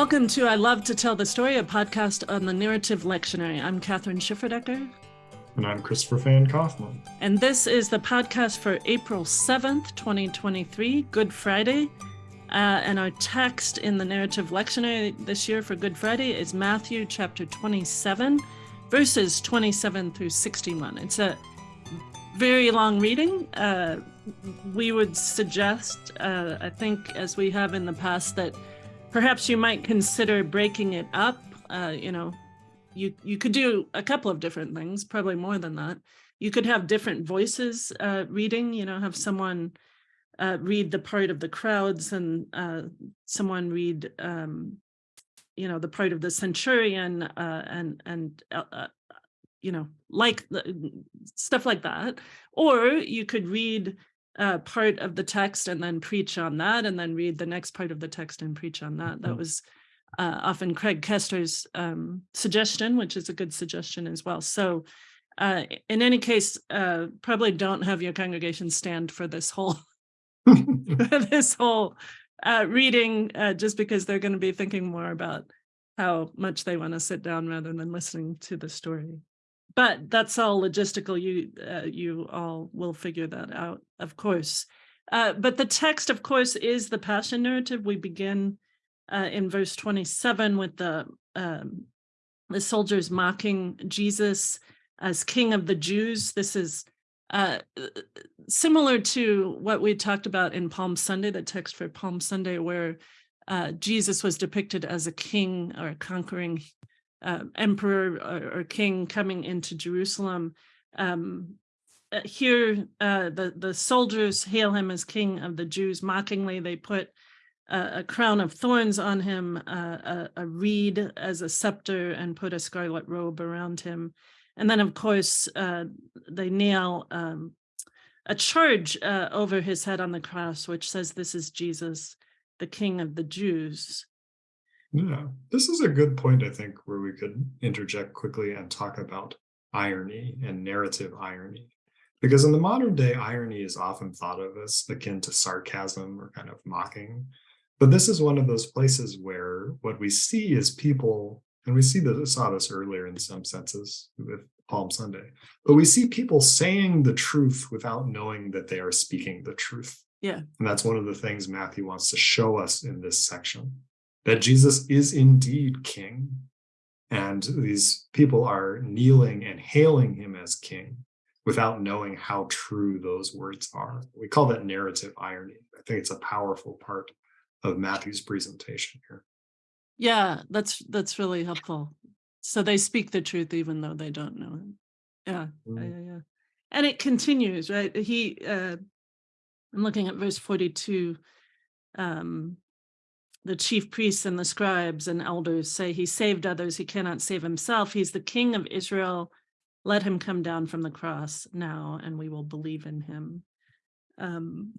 Welcome to I Love to Tell the Story, a podcast on the narrative lectionary. I'm Kathryn Schifferdecker. And I'm Christopher Van Kaufman. And this is the podcast for April 7th, 2023, Good Friday. Uh, and our text in the narrative lectionary this year for Good Friday is Matthew chapter 27, verses 27 through 61. It's a very long reading. Uh, we would suggest, uh, I think, as we have in the past, that perhaps you might consider breaking it up. Uh, you know, you you could do a couple of different things, probably more than that. You could have different voices uh, reading. You know, have someone uh, read the part of the crowds and uh, someone read, um, you know, the part of the centurion uh, and and uh, you know, like the, stuff like that. Or you could read uh, part of the text and then preach on that, and then read the next part of the text and preach on that. That mm-hmm. was uh, often Craig Koester's um, suggestion, which is a good suggestion as well. So, uh, in any case, uh, probably don't have your congregation stand for this whole this whole uh, reading, uh, just because they're going to be thinking more about how much they want to sit down rather than listening to the story but that's all logistical. You uh, you all will figure that out, of course. Uh, but the text, of course, is the passion narrative. We begin uh, in verse 27 with the um, the soldiers mocking Jesus as King of the Jews. This is uh, similar to what we talked about in Palm Sunday, the text for Palm Sunday, where uh, Jesus was depicted as a king or a conquering uh, emperor or, or, king coming into Jerusalem. Um, uh, here, uh, the, the soldiers hail him as king of the Jews. Mockingly, they put a crown of thorns on him, a, a, reed as a scepter, and put a scarlet robe around him. And then, of course, uh, they nail um, a charge uh, over his head on the cross, which says, This is Jesus, the King of the Jews. Yeah, this is a good point, I think, where we could interject quickly and talk about irony and narrative irony. Because in the modern day, irony is often thought of as akin to sarcasm or kind of mocking. But this is one of those places where what we see is people, and we see this, saw this earlier in some senses with Palm Sunday, but we see people saying the truth without knowing that they are speaking the truth. Yeah. And that's one of the things Matthew wants to show us in this section that Jesus is indeed king. And these people are kneeling and hailing him as king without knowing how true those words are. We call that narrative irony. I think it's a powerful part of Matthew's presentation here. Yeah, that's that's really helpful. So they speak the truth even though they don't know it. Yeah, mm. yeah, yeah, yeah. And it continues, right? He uh I'm looking at verse 42. Um, the chief priests and the scribes and elders say he saved others, he cannot save himself. He's the king of Israel. Let him come down from the cross now, and we will believe in him. Um,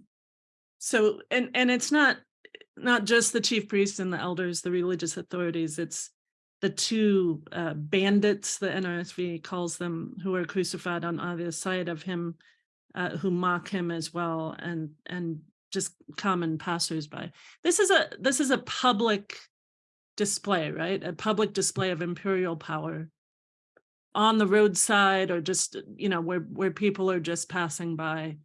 so, and and it's not not just the chief priests and the elders, the religious authorities. It's the two uh, bandits, the NRSV calls them, who are crucified on either side of him, uh, who mock him as well, and and just common passersby. This is a this is a public display, right? A public display of imperial power on the roadside or just you know where where people are just passing by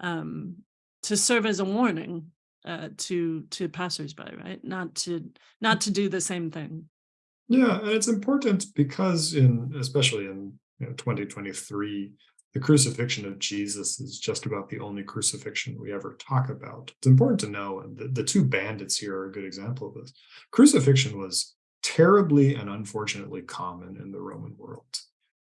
um, to serve as a warning uh, to to passersby, right? Not to not to do the same thing. Yeah, and it's important because in especially in you know, 2023 the crucifixion of Jesus is just about the only crucifixion we ever talk about. It's important to know, and the, the two bandits here are a good example of this. Crucifixion was terribly and unfortunately common in the Roman world.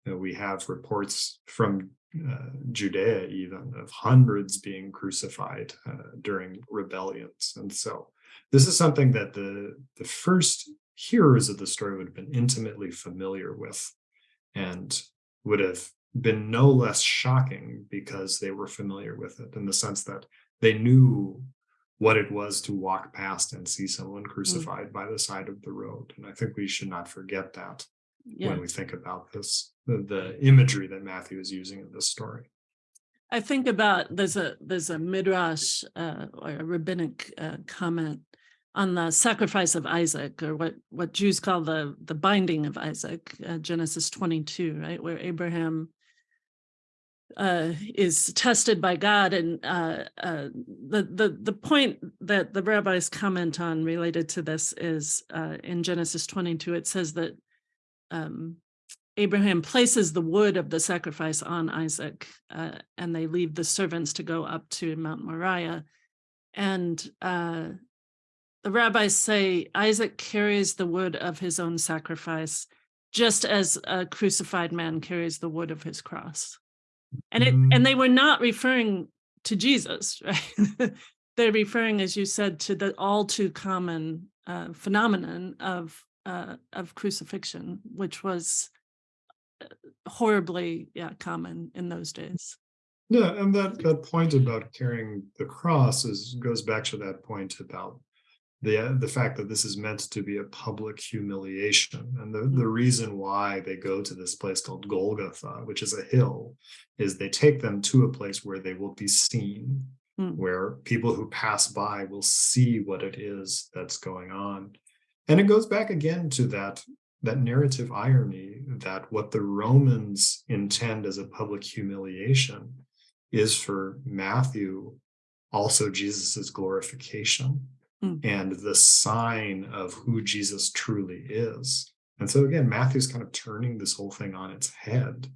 You know, we have reports from uh, Judea even of hundreds being crucified uh, during rebellions. And so this is something that the, the first hearers of the story would have been intimately familiar with and would have been no less shocking because they were familiar with it in the sense that they knew what it was to walk past and see someone mm. crucified mm. by the side of the road. And I think we should not forget that yeah. when we think about this, the, the, imagery that Matthew is using in this story. I think about there's a there's a midrash uh, or a rabbinic uh, comment on the sacrifice of Isaac, or what what Jews call the the binding of Isaac, uh, Genesis 22, right, where Abraham uh, is tested by God, and uh, uh, the the the point that the rabbis comment on related to this is uh, in Genesis 22. It says that um, Abraham places the wood of the sacrifice on Isaac, uh, and they leave the servants to go up to Mount Moriah, and uh, the rabbis say Isaac carries the wood of his own sacrifice, just as a crucified man carries the wood of his cross. And it and they were not referring to Jesus, right? They're referring, as you said, to the all too common uh, phenomenon of uh, of crucifixion, which was uh, horribly, yeah, common in those days. Yeah, and that that point about carrying the cross is goes back to that point about the the fact that this is meant to be a public humiliation and the, the mm-hmm. reason why they go to this place called golgotha which is a hill is they take them to a place where they will be seen mm. where people who pass by will see what it is that's going on and it goes back again to that that narrative irony that what the romans intend as a public humiliation is for matthew also jesus's glorification mm. and the sign of who Jesus truly is. And so again, Matthew's kind of turning this whole thing on its head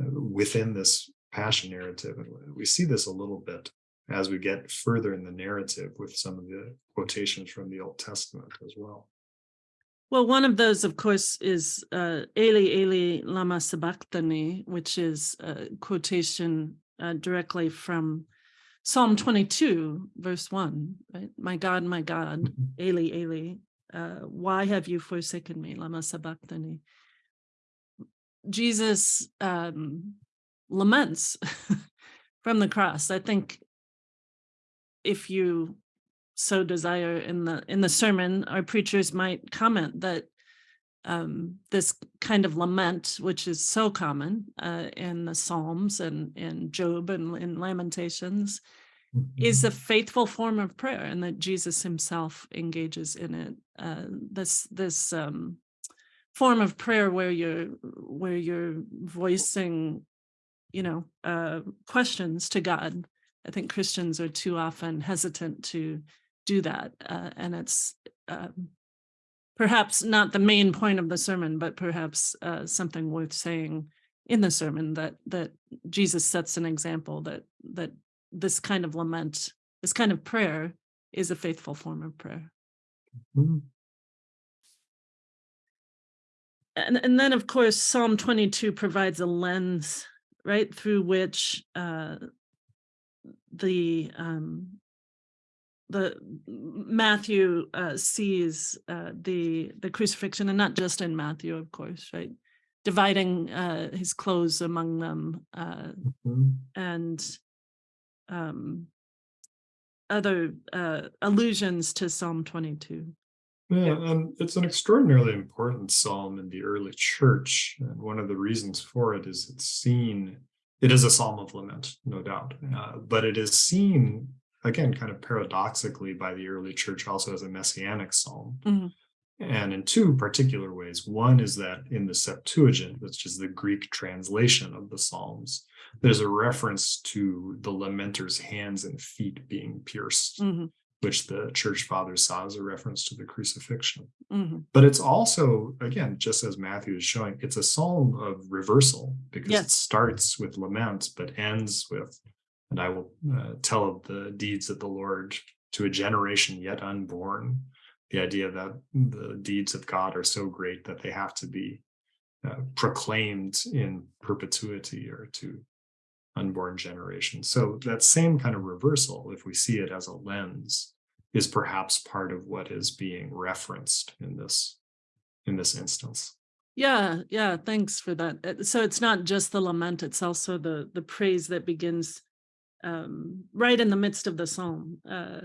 uh, within this passion narrative. And we see this a little bit as we get further in the narrative with some of the quotations from the Old Testament as well. Well, one of those, of course, is uh, Eli, Eli, lama sabachthani, which is a quotation uh, directly from Psalm 22, verse 1, right? My God, my God, mm-hmm. Eli, Eli, uh, why have you forsaken me? Lama sabachthani. Jesus um, laments from the cross. I think if you so desire in the in the sermon, our preachers might comment that um, this kind of lament, which is so common uh, in the Psalms and in Job and in Lamentations, mm-hmm. is a faithful form of prayer, and that Jesus Himself engages in it. Uh, this this um, form of prayer where you're where you're voicing, you know, uh, questions to God. I think Christians are too often hesitant to do that, uh, and it's um, perhaps not the main point of the sermon, but perhaps uh, something worth saying in the sermon that that Jesus sets an example that that this kind of lament, this kind of prayer, is a faithful form of prayer. Mm-hmm. And, and then, of course, Psalm 22 provides a lens, right, through which uh, the um, the Matthew uh, sees uh, the the crucifixion, and not just in Matthew, of course, right? Dividing uh, his clothes among them, uh, mm-hmm. and um, other uh, allusions to Psalm twenty-two. Yeah, and it's an extraordinarily important psalm in the early church, and one of the reasons for it is it's seen. It is a psalm of lament, no doubt, uh, but it is seen again, kind of paradoxically by the early church also as a messianic psalm. Mm-hmm. And in two particular ways. One is that in the Septuagint, which is the Greek translation of the Psalms, there's a reference to the lamenter's hands and feet being pierced, mm-hmm. which the church fathers saw as a reference to the crucifixion. Mm-hmm. But it's also, again, just as Matthew is showing, it's a psalm of reversal because yes. it starts with lament but ends with and I will uh, tell of the deeds of the Lord to a generation yet unborn. The idea that the deeds of God are so great that they have to be uh, proclaimed in perpetuity or to unborn generations. So that same kind of reversal, if we see it as a lens, is perhaps part of what is being referenced in this in this instance. Yeah, yeah, thanks for that. So it's not just the lament, it's also the the praise that begins um, right in the midst of the psalm. Uh,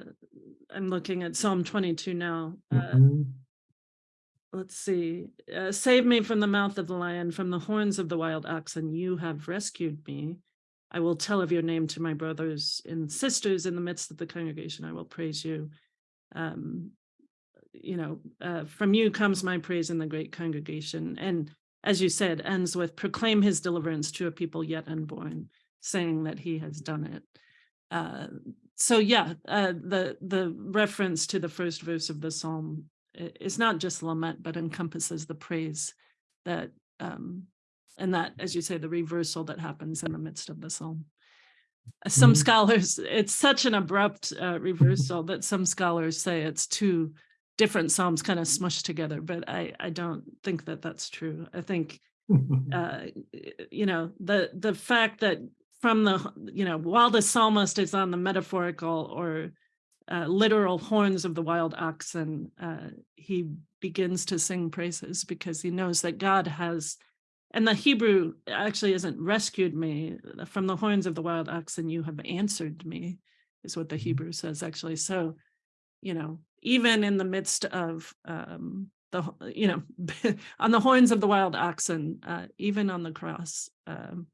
I'm looking at Psalm 22 now. Uh, mm-hmm. Let's see. Uh, Save me from the mouth of the lion, from the horns of the wild oxen. You have rescued me. I will tell of your name to my brothers and sisters in the midst of the congregation. I will praise you. Um, you know, uh, from you comes my praise in the great congregation. And as you said, ends with proclaim his deliverance to a people yet unborn, saying that he has done it. Uh, so yeah, uh, the the reference to the first verse of the psalm is not just lament, but encompasses the praise that, um, and that, as you say, the reversal that happens in the midst of the psalm. Some mm -hmm. scholars, it's such an abrupt uh, reversal that some scholars say it's two different psalms kind of smushed together, but I, I don't think that that's true. I think, uh, you know, the the fact that from the, you know, while the psalmist is on the metaphorical or uh, literal horns of the wild oxen, uh, he begins to sing praises because he knows that God has, and the Hebrew actually isn't rescued me from the horns of the wild oxen, you have answered me, is what the mm-hmm. Hebrew says actually. So, you know, even in the midst of um, the, you know, on the horns of the wild oxen, uh, even on the cross, um,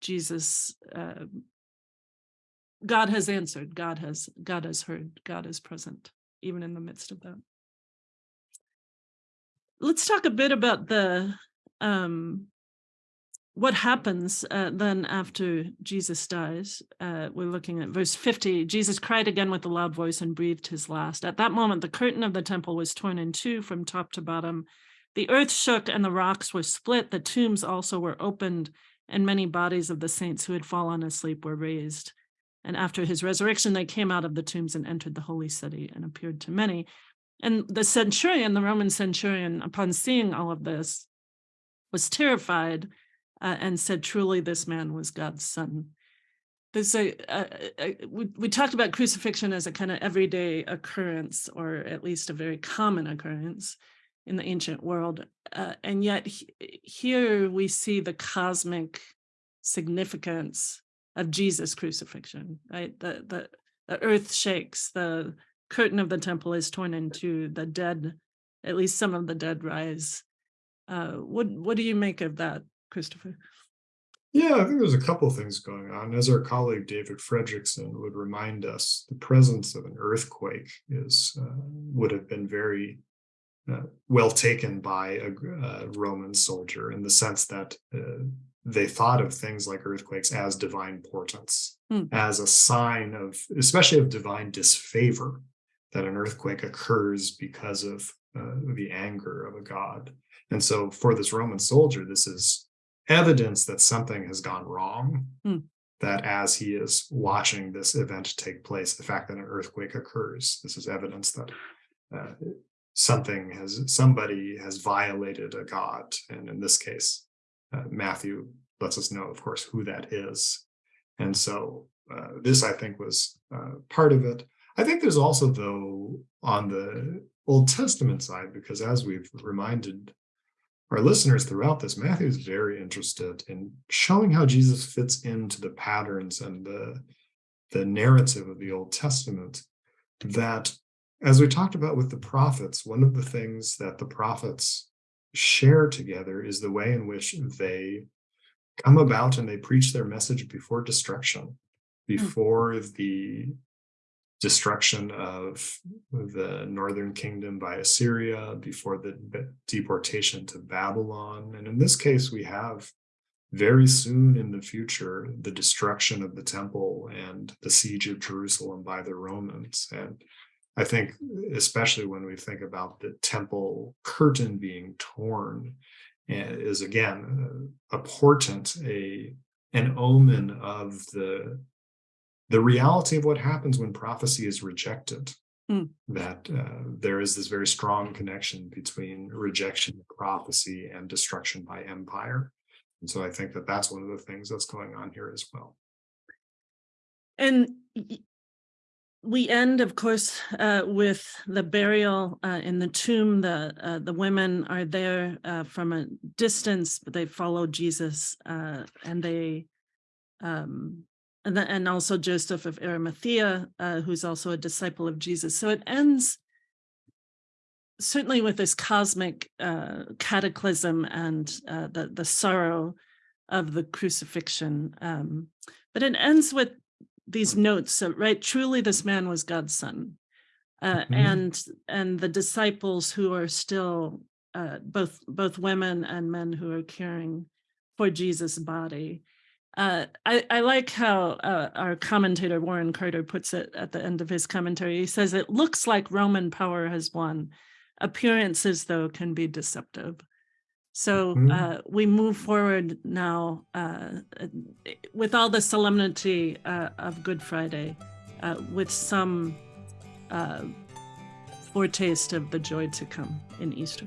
Jesus uh, God has answered, God has, God has heard, God is present, even in the midst of that. Let's talk a bit about the, um, what happens uh, then after Jesus dies. Uh, we're looking at verse 50. Jesus cried again with a loud voice and breathed his last. At that moment, the curtain of the temple was torn in two from top to bottom. The earth shook and the rocks were split. The tombs also were opened and many bodies of the saints who had fallen asleep were raised. And after his resurrection, they came out of the tombs and entered the holy city and appeared to many. And the centurion, the Roman centurion, upon seeing all of this, was terrified uh, and said, truly, this man was God's son. There's a, a, a, we, we talked about crucifixion as a kind of everyday occurrence, or at least a very common occurrence in the ancient world. Uh, and yet he, here we see the cosmic significance of Jesus crucifixion, right? The, the, the earth shakes, the curtain of the temple is torn into, the dead, at least some of the dead rise. Uh, what, what do you make of that, Christopher? Yeah, I think there's a couple things going on. As our colleague David Fredrickson would remind us, the presence of an earthquake is uh, would have been very uh, well taken by a, a, Roman soldier in the sense that uh, they thought of things like earthquakes as divine portents, mm. as a sign of, especially of divine disfavor, that an earthquake occurs because of uh, the anger of a god. And so for this Roman soldier, this is evidence that something has gone wrong, mm. that as he is watching this event take place, the fact that an earthquake occurs, this is evidence that uh, something has, somebody has violated a god. And in this case, uh, Matthew lets us know, of course, who that is. And so uh, this, I think, was uh, part of it. I think there's also, though, on the Old Testament side, because as we've reminded our listeners throughout this, Matthew is very interested in showing how Jesus fits into the patterns and the, the narrative of the Old Testament. That, as we talked about with the prophets, one of the things that the prophets share together is the way in which they come about and they preach their message before destruction, hmm. before mm. the destruction of the northern kingdom by Assyria, before the deportation to Babylon. And in this case, we have very soon in the future, the destruction of the temple and the siege of Jerusalem by the Romans. And I think, especially when we think about the temple curtain being torn, eh, is again a portent, a an omen of the the reality of what happens when prophecy is rejected. Mm. That uh, there is this very strong connection between rejection of prophecy and destruction by empire. And so I think that that's one of the things that's going on here as well. And we end, of course, uh, with the burial uh, in the tomb. The uh, the women are there uh, from a distance, but they follow Jesus, uh, and they, um, and, the, and also Joseph of Arimathea, uh, who's also a disciple of Jesus. So it ends certainly with this cosmic cataclysm and the the sorrow of the crucifixion, um, but it ends with these notes, right? Truly, this man was God's son. uh, Mhm. and and the disciples who are still uh, both both women and men who are caring for Jesus' body. Uh, I, I like how uh, our commentator Warren Carter puts it at the end of his commentary. He says it looks like Roman power has won. Appearances, though, can be deceptive. So Mhm. uh, we move forward now uh, uh, with all the solemnity uh, of Good Friday, uh, with some uh, foretaste of the joy to come in Easter.